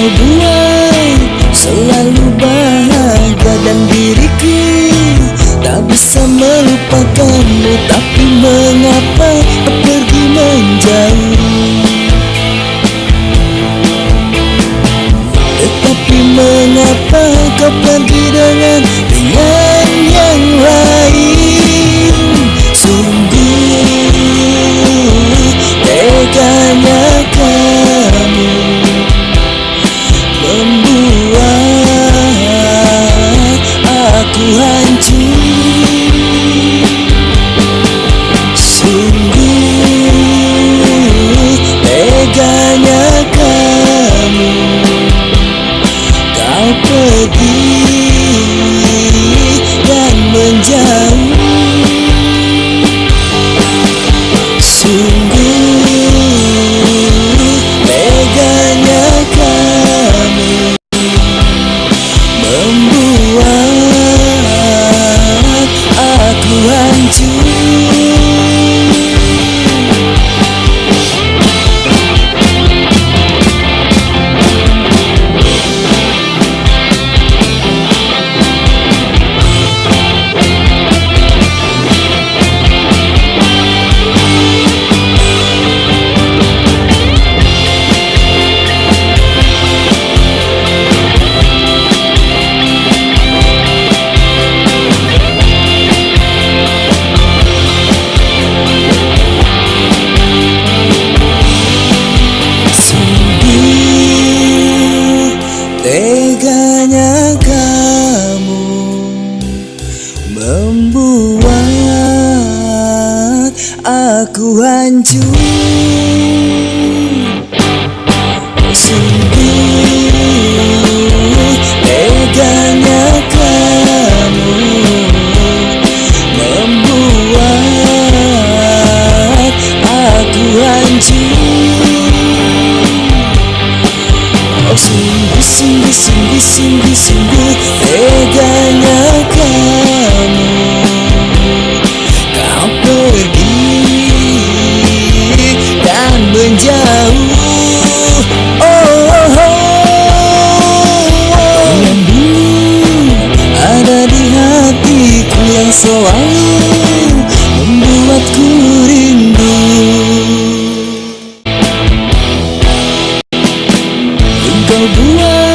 kau buat Selalu bahagia dan diriku Tak bisa melupakanmu. Tapi mengapa aku hancur. Sungguh teganya kamu. Kau pergi Membuat aku hancur. Sungguh teganya kamu. Membuat aku hancur. Oh sungguh sungguh sungguh sungguh sungguh selalu membuatku rindu. Engkau buat